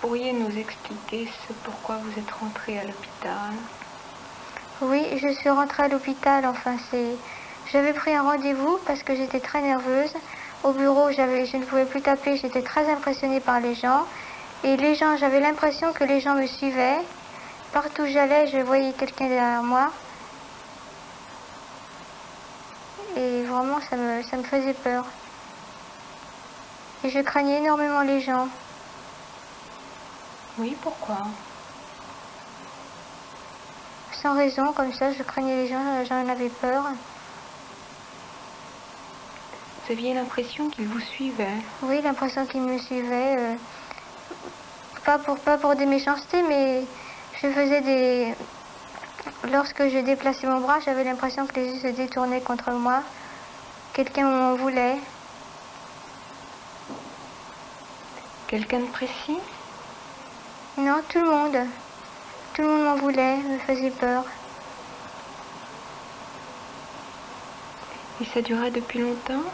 Pourriez nous expliquer ce pourquoi vous êtes rentré à l'hôpital? Oui, je suis rentrée à l'hôpital. Enfin, c'est. J'avais pris un rendez-vous parce que j'étais très nerveuse. Au bureau, je ne pouvais plus taper. J'étais très impressionnée par les gens. Et les gens, j'avais l'impression que les gens me suivaient. Partout où j'allais, je voyais quelqu'un derrière moi. Et vraiment, ça me, ça me faisait peur. Et je craignais énormément les gens. Oui, pourquoi? Sans raison, comme ça, je craignais les gens, j'en avais peur. Vous aviez l'impression qu'ils vous suivaient? Oui, l'impression qu'ils me suivaient. euh, pas, pour, pas pour des méchancetés, mais je faisais des... Lorsque je déplaçais mon bras, j'avais l'impression que les yeux se détournaient contre moi. Quelqu'un m'en voulait. Quelqu'un de précis? Non, tout le monde. Tout le monde m'en voulait, me faisait peur. Et ça durait depuis longtemps?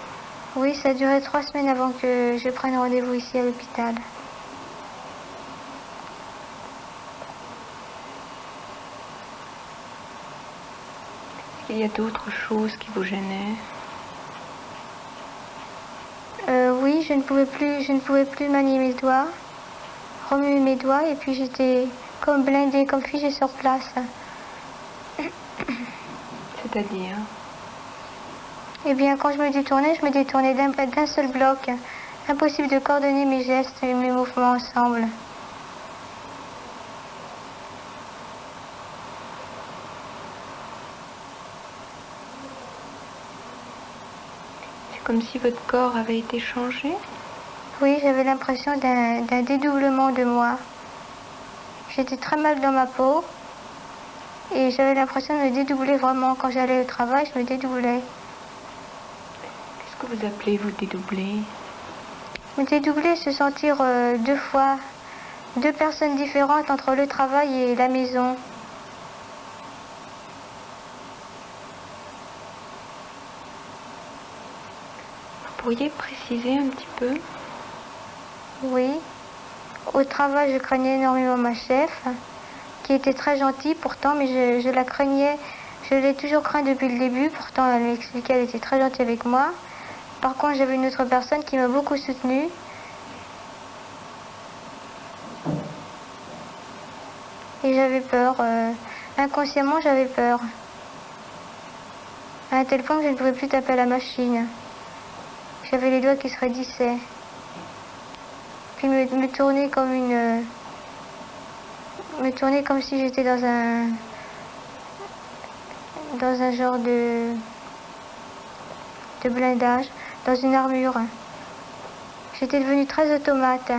Oui, ça duré trois semaines avant que je prenne rendez-vous ici à l'hôpital. Est-ce qu'il y a d'autres choses qui vous gênaient? Euh, oui, je ne pouvais plus, je ne pouvais plus manier mes doigts, remuer mes doigts, et puis j'étais comme blindée, comme figée sur place. C'est-à-dire Eh bien, quand je me détournais, je me détournais d'un d'un seul bloc. Impossible de coordonner mes gestes et mes mouvements ensemble. C'est comme si votre corps avait été changé? Oui, j'avais l'impression d'un dédoublement de moi. J'étais très mal dans ma peau et j'avais l'impression de me dédoubler vraiment. Quand j'allais au travail, je me dédoublais. Qu'est-ce que vous appelez vous dédoubler? Me dédoubler, se sentir euh, deux fois, deux personnes différentes entre le travail et la maison. Vous pourriez préciser un petit peu? Oui. Au travail, je craignais énormément ma chef, qui était très gentille pourtant, mais je, la craignais. Je l'ai toujours craint depuis le début, pourtant elle m'expliquait qu'elle était très gentille avec moi. Par contre, j'avais une autre personne qui m'a beaucoup soutenue. Et j'avais peur. euh, inconsciemment, j'avais peur. À un tel point que je ne pouvais plus taper à la machine. J'avais les doigts qui se raidissaient. Puis me, tourner comme une... euh, me tourner comme si j'étais dans un... Dans un genre de... de blindage, dans une armure. J'étais devenue très automate.